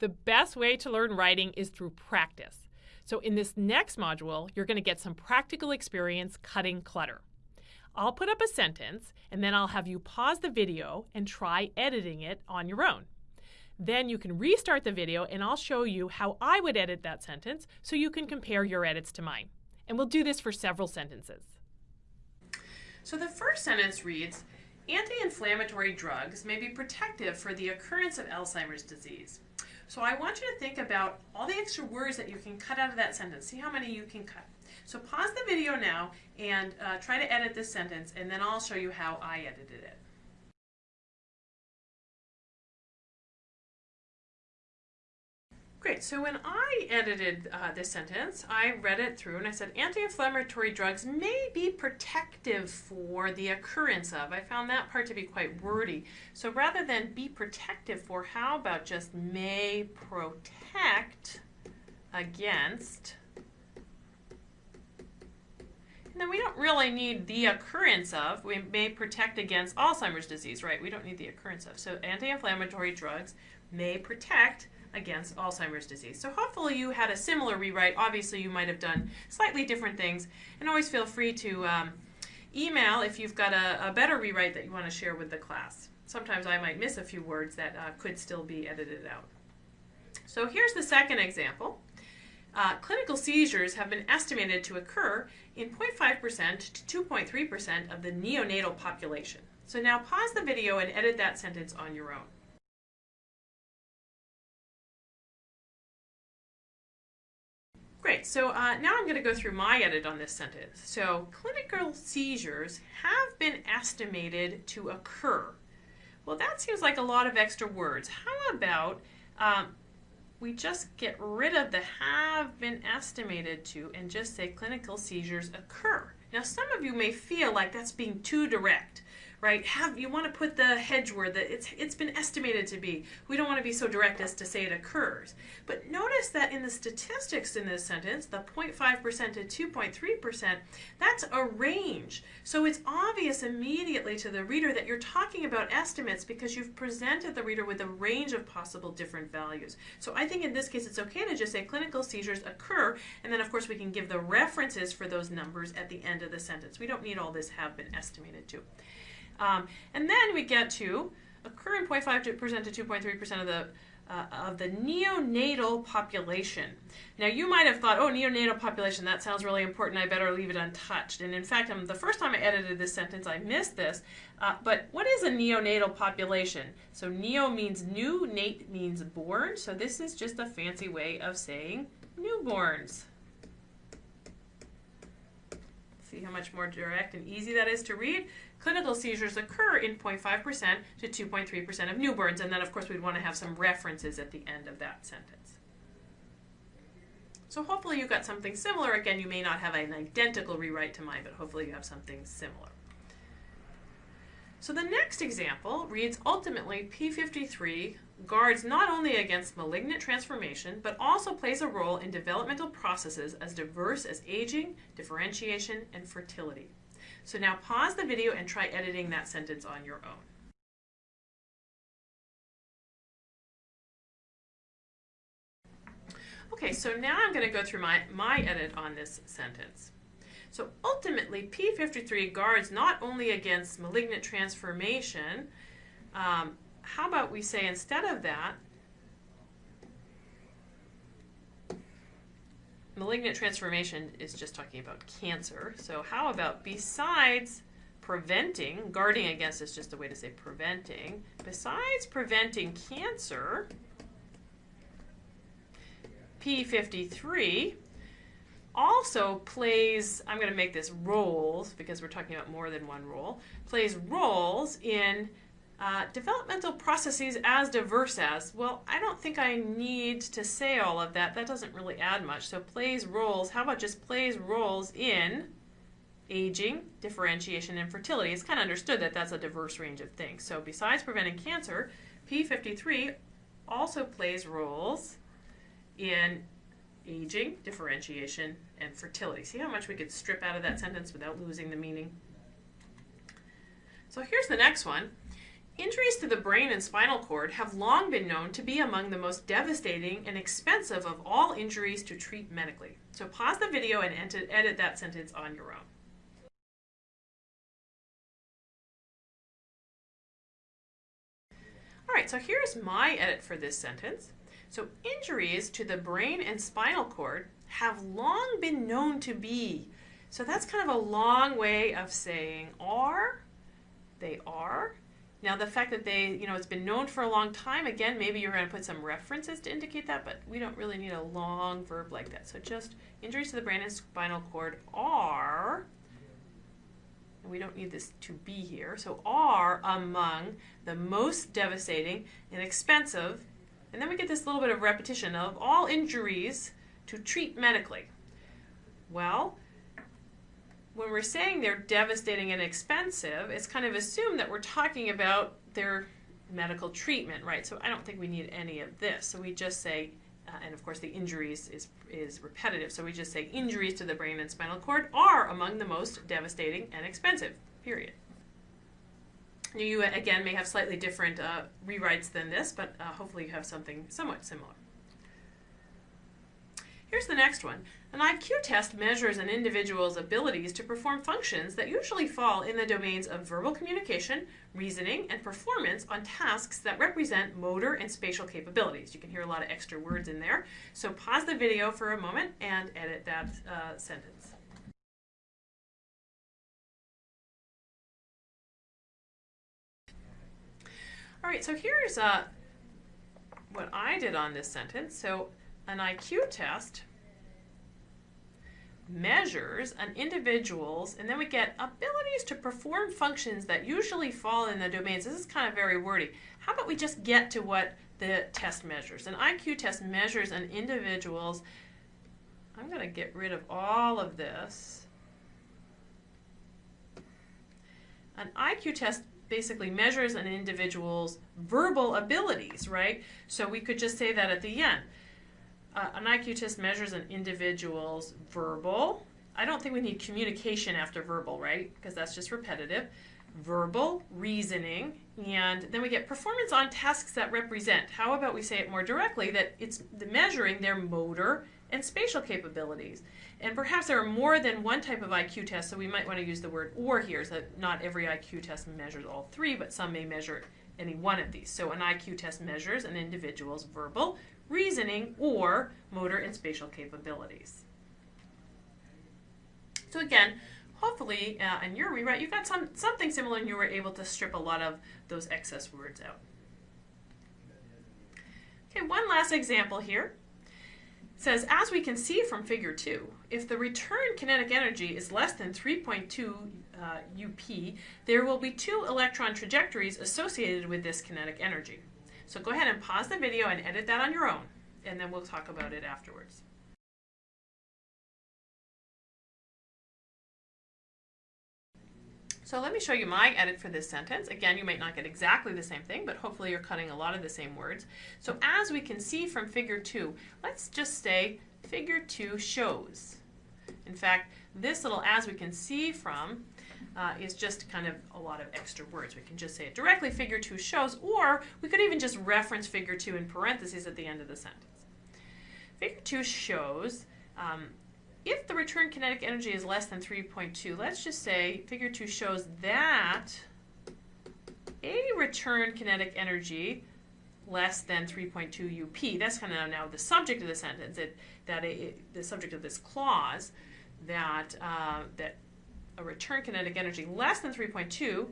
The best way to learn writing is through practice. So in this next module, you're going to get some practical experience cutting clutter. I'll put up a sentence and then I'll have you pause the video and try editing it on your own. Then you can restart the video and I'll show you how I would edit that sentence so you can compare your edits to mine. And we'll do this for several sentences. So the first sentence reads, anti-inflammatory drugs may be protective for the occurrence of Alzheimer's disease. So I want you to think about all the extra words that you can cut out of that sentence. See how many you can cut. So pause the video now and uh, try to edit this sentence and then I'll show you how I edited it. Great, so when I edited uh, this sentence, I read it through and I said anti-inflammatory drugs may be protective for the occurrence of. I found that part to be quite wordy. So rather than be protective for, how about just may protect against and then we don't really need the occurrence of. We may protect against Alzheimer's disease, right? We don't need the occurrence of. So anti-inflammatory drugs may protect against Alzheimer's disease. So hopefully you had a similar rewrite. Obviously you might have done slightly different things. And always feel free to um, email if you've got a, a, better rewrite that you want to share with the class. Sometimes I might miss a few words that uh, could still be edited out. So here's the second example. Uh, clinical seizures have been estimated to occur in 0.5% to 2.3% of the neonatal population. So now pause the video and edit that sentence on your own. Great, so uh, now I'm going to go through my edit on this sentence. So clinical seizures have been estimated to occur. Well, that seems like a lot of extra words. How about um, we just get rid of the have been estimated to and just say clinical seizures occur. Now, some of you may feel like that's being too direct right? Have you want to put the hedge word that it's it's been estimated to be. We don't want to be so direct as to say it occurs. But notice that in the statistics in this sentence, the 0.5% to 2.3%, that's a range. So it's obvious immediately to the reader that you're talking about estimates because you've presented the reader with a range of possible different values. So I think in this case it's okay to just say clinical seizures occur and then of course we can give the references for those numbers at the end of the sentence. We don't need all this have been estimated to. Um, and then we get to occur in 0.5% to 2.3% of the uh, of the neonatal population. Now you might have thought, oh, neonatal population, that sounds really important, I better leave it untouched. And in fact, um, the first time I edited this sentence, I missed this. Uh, but what is a neonatal population? So neo means new, nate means born, so this is just a fancy way of saying newborns. See how much more direct and easy that is to read? Clinical seizures occur in 0.5% to 2.3% of newborns. And then, of course, we'd want to have some references at the end of that sentence. So hopefully you got something similar. Again, you may not have an identical rewrite to mine, but hopefully you have something similar. So the next example reads, ultimately, P53 guards not only against malignant transformation, but also plays a role in developmental processes as diverse as aging, differentiation, and fertility. So now pause the video and try editing that sentence on your own. Okay, so now I'm going to go through my, my edit on this sentence. So ultimately, P53 guards not only against malignant transformation, um, how about we say instead of that, malignant transformation is just talking about cancer. So how about besides preventing, guarding against is just a way to say preventing, besides preventing cancer, P53 also plays, I'm going to make this roles because we're talking about more than one role, plays roles in uh, developmental processes as diverse as, well, I don't think I need to say all of that. That doesn't really add much. So plays roles, how about just plays roles in aging, differentiation, and fertility? It's kind of understood that that's a diverse range of things. So besides preventing cancer, P53 also plays roles in aging, differentiation, and fertility. See how much we could strip out of that sentence without losing the meaning? So here's the next one. Injuries to the brain and spinal cord have long been known to be among the most devastating and expensive of all injuries to treat medically. So pause the video and edit that sentence on your own. All right, so here's my edit for this sentence. So injuries to the brain and spinal cord have long been known to be. So that's kind of a long way of saying are, they are, now the fact that they, you know, it's been known for a long time, again, maybe you're going to put some references to indicate that, but we don't really need a long verb like that. So just injuries to the brain and spinal cord are, and we don't need this to be here, so are among the most devastating and expensive, and then we get this little bit of repetition of all injuries to treat medically. Well, when we're saying they're devastating and expensive, it's kind of assumed that we're talking about their medical treatment, right? So I don't think we need any of this. So we just say, uh, and of course the injuries is, is repetitive, so we just say injuries to the brain and spinal cord are among the most devastating and expensive, period. You, again, may have slightly different uh, rewrites than this, but uh, hopefully you have something somewhat similar. Here's the next one. An IQ test measures an individual's abilities to perform functions that usually fall in the domains of verbal communication, reasoning, and performance on tasks that represent motor and spatial capabilities. You can hear a lot of extra words in there. So pause the video for a moment and edit that uh, sentence. All right, so here's uh, what I did on this sentence. So an IQ test measures an individual's, and then we get abilities to perform functions that usually fall in the domains. This is kind of very wordy. How about we just get to what the test measures? An IQ test measures an individual's, I'm going to get rid of all of this. An IQ test basically measures an individual's verbal abilities, right? So we could just say that at the end. Uh, an IQ test measures an individual's verbal. I don't think we need communication after verbal, right? Because that's just repetitive. Verbal, reasoning, and then we get performance on tasks that represent. How about we say it more directly that it's the measuring their motor and spatial capabilities. And perhaps there are more than one type of IQ test, so we might want to use the word or here, so that not every IQ test measures all three, but some may measure any one of these. So an IQ test measures an individual's verbal, reasoning, or motor and spatial capabilities. So again, hopefully uh, in your rewrite you got some something similar and you were able to strip a lot of those excess words out. Okay, one last example here. Says, as we can see from figure 2, if the return kinetic energy is less than 3.2 uh, UP, there will be two electron trajectories associated with this kinetic energy. So go ahead and pause the video and edit that on your own, and then we'll talk about it afterwards. So let me show you my edit for this sentence. Again, you might not get exactly the same thing, but hopefully you're cutting a lot of the same words. So as we can see from figure 2, let's just say figure 2 shows. In fact, this little as we can see from uh, is just kind of a lot of extra words. We can just say it directly, figure 2 shows, or we could even just reference figure 2 in parentheses at the end of the sentence. Figure 2 shows um, if the return kinetic energy is less than 3.2, let's just say figure 2 shows that a return kinetic energy less than 3.2 UP, that's kind of now the subject of the sentence, it, that it, the subject of this clause, that, uh, that a return kinetic energy less than 3.2,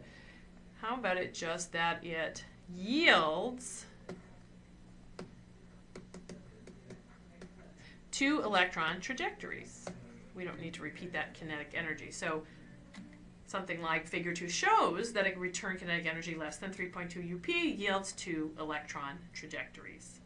how about it just that it yields two electron trajectories. We don't need to repeat that kinetic energy. So something like figure 2 shows that a return kinetic energy less than 3.2 UP yields two electron trajectories.